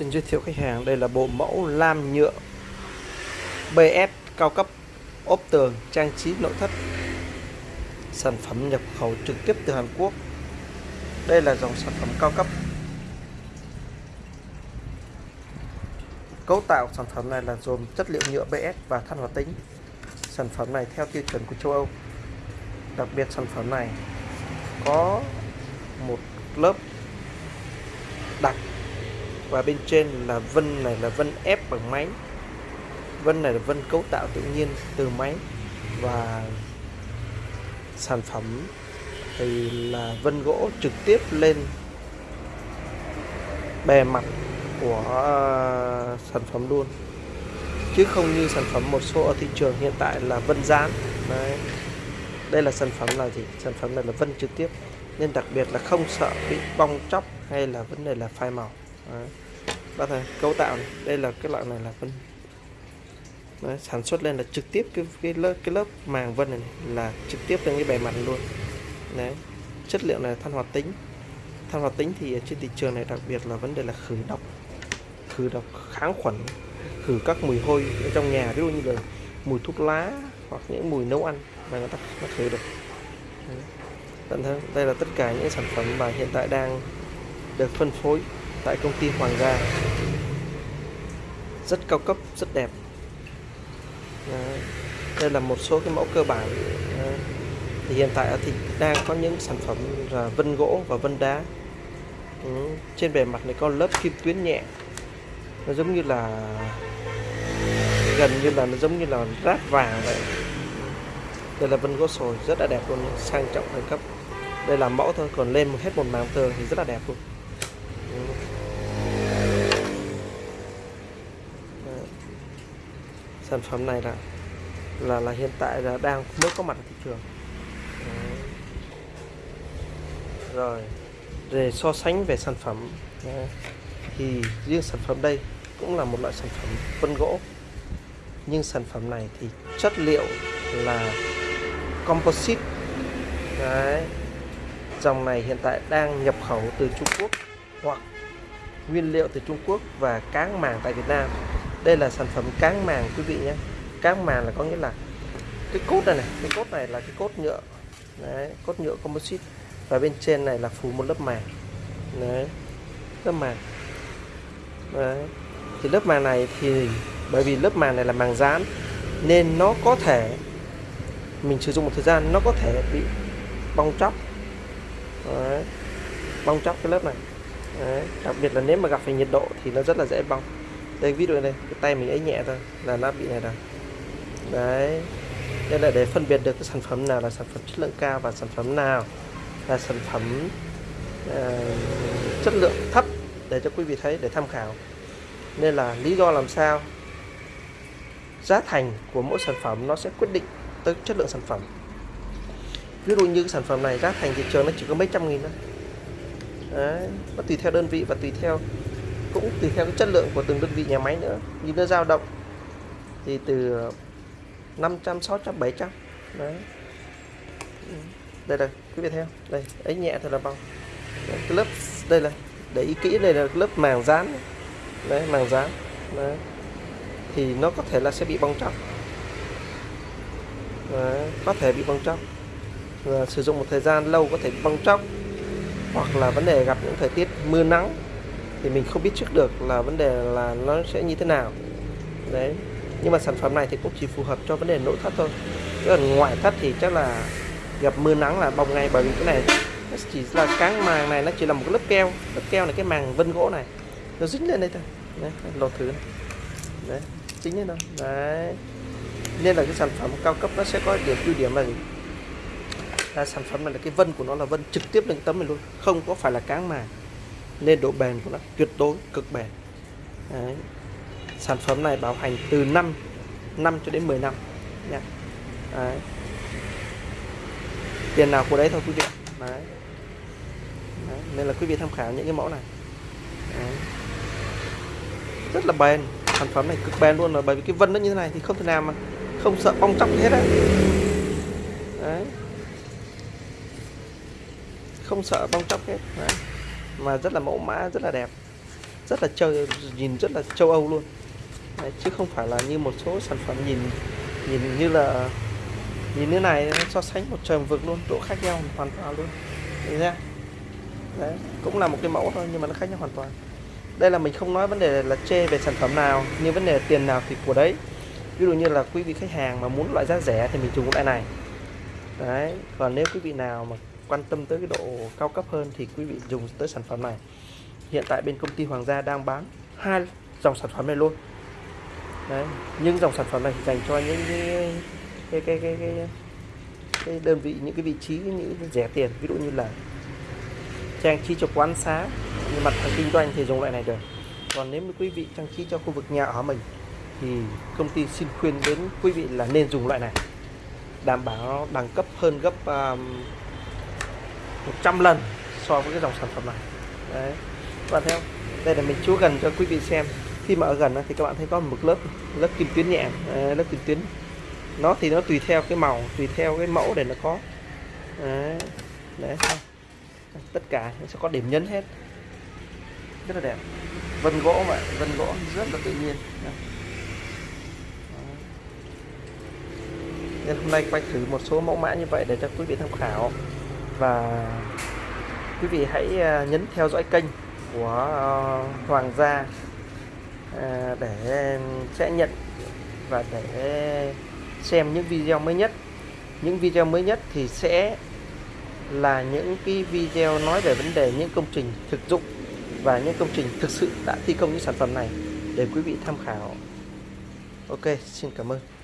Xin giới thiệu khách hàng. Đây là bộ mẫu lam nhựa BS cao cấp, ốp tường, trang trí nội thất. Sản phẩm nhập khẩu trực tiếp từ Hàn Quốc. Đây là dòng sản phẩm cao cấp. Cấu tạo sản phẩm này là gồm chất liệu nhựa BS và than hoạt tính. Sản phẩm này theo tiêu chuẩn của châu Âu. Đặc biệt sản phẩm này có một lớp đặc và bên trên là vân này là vân ép bằng máy. Vân này là vân cấu tạo tự nhiên từ máy. Và sản phẩm thì là vân gỗ trực tiếp lên bề mặt của ờ, sản phẩm luôn. Chứ không như sản phẩm một số ở thị trường hiện tại là vân dán Đấy. đây là sản phẩm là gì? Sản phẩm này là vân trực tiếp. Nên đặc biệt là không sợ bị bong chóc hay là vấn đề là phai màu. Đấy. Bác thấy cấu tạo này. đây là cái loại này là vân Đấy, sản xuất lên là trực tiếp cái cái lớp cái lớp màng vân này, này là trực tiếp lên cái bề mặt luôn. Đấy. Chất liệu này than hoạt tính. Than hoạt tính thì trên thị trường này đặc biệt là vấn đề là khử độc. Khử độc kháng khuẩn khử các mùi hôi ở trong nhà ví dụ như là mùi thuốc lá hoặc những mùi nấu ăn mà người ta nó khử được. Tận thế đây là tất cả những sản phẩm mà hiện tại đang được phân phối tại công ty Hoàng gia. Rất cao cấp, rất đẹp. Đấy. đây là một số cái mẫu cơ bản. Đấy. thì hiện tại thì đang có những sản phẩm là vân gỗ và vân đá. Ừ. trên bề mặt này có lớp kim tuyến nhẹ. Nó giống như là, gần như là nó giống như là rát vàng vậy. Đây là vân gỗ sồi, rất là đẹp luôn, sang trọng đẳng cấp. Đây là mẫu thôi, còn lên hết một màng tường thì rất là đẹp luôn ừ sản phẩm này là là là hiện tại là đang mới có mặt ở thị trường Đấy. rồi để so sánh về sản phẩm Đấy. thì riêng sản phẩm đây cũng là một loại sản phẩm vân gỗ nhưng sản phẩm này thì chất liệu là composite Đấy. dòng này hiện tại đang nhập khẩu từ Trung Quốc hoặc nguyên liệu từ Trung Quốc và cáng màng tại Việt Nam đây là sản phẩm cáng màng, quý vị nhé. Cáng màng là có nghĩa là cái cốt này này, cái cốt này là cái cốt nhựa. Đấy, cốt nhựa composite. Và bên trên này là phủ một lớp màng. Đấy, lớp màng. Đấy, thì lớp màng này thì, bởi vì lớp màng này là màng dán, nên nó có thể, mình sử dụng một thời gian, nó có thể bị bong chóc. Đấy. bong chóc cái lớp này. Đấy. đặc biệt là nếu mà gặp phải nhiệt độ thì nó rất là dễ bong đây ví dụ này cái tay mình ấy nhẹ thôi là nó bị này rồi. Đấy. Đây là để phân biệt được cái sản phẩm nào là sản phẩm chất lượng cao và sản phẩm nào là sản phẩm uh, chất lượng thấp để cho quý vị thấy để tham khảo. Nên là lý do làm sao giá thành của mỗi sản phẩm nó sẽ quyết định tới chất lượng sản phẩm. Ví dụ như cái sản phẩm này giá thành thị trường nó chỉ có mấy trăm nghìn thôi. Đấy, nó tùy theo đơn vị và tùy theo cũng tùy theo cái chất lượng của từng đơn vị nhà máy nữa. Như nó dao động thì từ 500 600 700 đấy. Đây là quý vị theo đây ấy nhẹ thật là bằng. Cái lớp đây là để ý kỹ đây là lớp màng dán. Đấy màng dán. Đấy. Thì nó có thể là sẽ bị bong tróc đấy, có thể bị bong tróc và sử dụng một thời gian lâu có thể bong tróc hoặc là vấn đề gặp những thời tiết mưa nắng thì mình không biết trước được là vấn đề là nó sẽ như thế nào. Đấy. Nhưng mà sản phẩm này thì cũng chỉ phù hợp cho vấn đề nội thất thôi. Chứ còn ngoại thất thì chắc là gặp mưa nắng là bong ngay bởi vì cái này nó chỉ là cái màng này nó chỉ là một cái lớp keo. Lớp keo này cái màng vân gỗ này. Nó dính lên đây thôi. Đấy, lột thử này. đấy dính lên đâu đấy. Nên là cái sản phẩm cao cấp nó sẽ có điểm ưu điểm là gì? Là sản phẩm này là cái vân của nó là vân trực tiếp lên tấm này luôn. Không có phải là cáng màng nên độ bền của nó tuyệt đối, cực bền Đấy. sản phẩm này bảo hành từ 5 năm cho đến 10 năm nha Đấy. tiền nào của đấy thôi quý vị Đấy. Đấy. nên là quý vị tham khảo những cái mẫu này Đấy. rất là bền sản phẩm này cực bền luôn rồi, bởi vì cái vân nó như thế này thì không thể nào mà không sợ bong chóc hết á đấy không sợ bong chóc hết đấy mà rất là mẫu mã rất là đẹp. Rất là châu nhìn rất là châu Âu luôn. Đấy, chứ không phải là như một số sản phẩm nhìn nhìn như là nhìn như này so sánh một trời một vực luôn độ khác nhau hoàn toàn luôn. Thấy chưa? đấy cũng là một cái mẫu thôi nhưng mà nó khác nhau hoàn toàn. Đây là mình không nói vấn đề là chê về sản phẩm nào nhưng vấn đề tiền nào thì của đấy. Ví dụ như là quý vị khách hàng mà muốn loại giá rẻ thì mình dùng loại này. Đấy còn nếu quý vị nào mà quan tâm tới cái độ cao cấp hơn thì quý vị dùng tới sản phẩm này. Hiện tại bên công ty Hoàng gia đang bán hai dòng sản phẩm này luôn. Đấy nhưng dòng sản phẩm này dành cho những cái cái cái cái, cái, cái đơn vị những cái vị trí những cái rẻ tiền. Ví dụ như là trang trí cho quán xá như mặt hàng kinh doanh thì dùng loại này được. Còn nếu như quý vị trang trí cho khu vực nhà ở mình thì công ty xin khuyên đến quý vị là nên dùng loại này. Đảm bảo đẳng cấp hơn gấp um, 100 lần so với cái dòng sản phẩm này. Đấy. Các bạn thấy không? Đây là mình chúa gần cho quý vị xem. Khi mà ở gần thì các bạn thấy có một lớp lớp kim tuyến nhẹ. Lớp kim tuyến. Nó thì nó tùy theo cái màu tùy theo cái mẫu để nó có. Đấy, đấy tất cả nó sẽ có điểm nhấn hết. Rất là đẹp. Vân gỗ vậy vân gỗ rất là tự nhiên. Nên hôm nay quay thử một số mẫu mã như vậy để cho quý vị tham khảo và quý vị hãy à, nhấn theo dõi kênh của à, Hoàng gia à, để sẽ nhận và để xem những video mới nhất. Những video mới nhất thì sẽ là những cái video nói về vấn đề những công trình thực dụng và những công trình thực sự đã thi công những sản phẩm này để quý vị tham khảo. Ok, xin cảm ơn.